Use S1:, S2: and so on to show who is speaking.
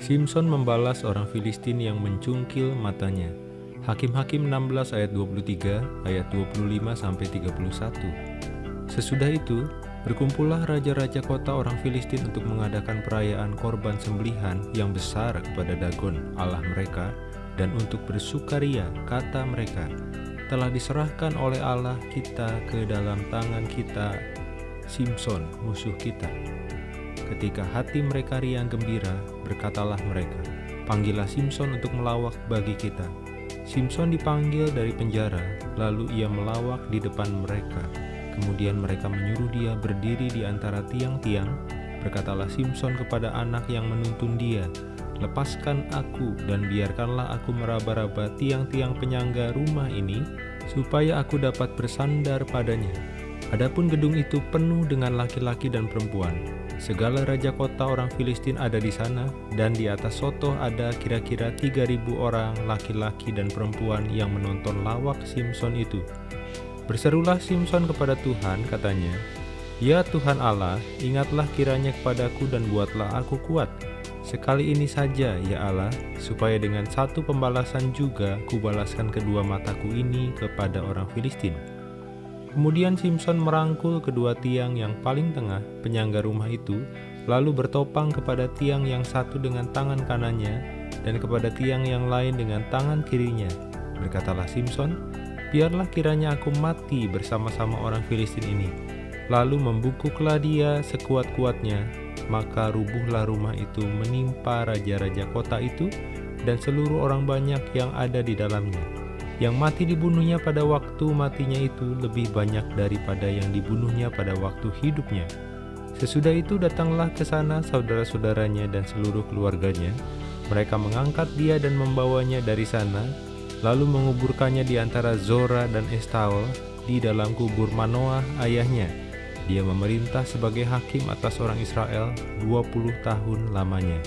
S1: Simpson membalas orang Filistin yang mencungkil matanya. Hakim-Hakim 16 ayat 23, ayat 25 sampai 31. Sesudah itu, berkumpullah raja-raja kota orang Filistin untuk mengadakan perayaan korban sembelihan yang besar kepada Dagon, Allah mereka, dan untuk bersukaria, kata mereka, telah diserahkan oleh Allah kita ke dalam tangan kita, Simpson, musuh kita. Ketika hati mereka riang gembira, berkatalah mereka, Panggillah Simpson untuk melawak bagi kita. Simpson dipanggil dari penjara, lalu ia melawak di depan mereka. Kemudian mereka menyuruh dia berdiri di antara tiang-tiang. Berkatalah Simpson kepada anak yang menuntun dia, Lepaskan aku dan biarkanlah aku meraba-raba tiang-tiang penyangga rumah ini, supaya aku dapat bersandar padanya. Adapun gedung itu penuh dengan laki-laki dan perempuan, Segala raja kota orang Filistin ada di sana, dan di atas soto ada kira-kira 3.000 orang laki-laki dan perempuan yang menonton lawak Simpson itu. Berserulah Simpson kepada Tuhan, katanya, Ya Tuhan Allah, ingatlah kiranya kepadaku dan buatlah aku kuat. Sekali ini saja, ya Allah, supaya dengan satu pembalasan juga kubalaskan kedua mataku ini kepada orang Filistin. Kemudian Simpson merangkul kedua tiang yang paling tengah penyangga rumah itu, lalu bertopang kepada tiang yang satu dengan tangan kanannya dan kepada tiang yang lain dengan tangan kirinya. Berkatalah Simpson, biarlah kiranya aku mati bersama-sama orang Filistin ini. Lalu membungkuklah dia sekuat-kuatnya, maka rubuhlah rumah itu menimpa raja-raja kota itu dan seluruh orang banyak yang ada di dalamnya yang mati dibunuhnya pada waktu matinya itu lebih banyak daripada yang dibunuhnya pada waktu hidupnya. Sesudah itu datanglah ke sana saudara-saudaranya dan seluruh keluarganya. Mereka mengangkat dia dan membawanya dari sana, lalu menguburkannya di antara Zora dan Estaol di dalam kubur Manoah ayahnya. Dia memerintah sebagai hakim atas orang Israel 20 tahun lamanya.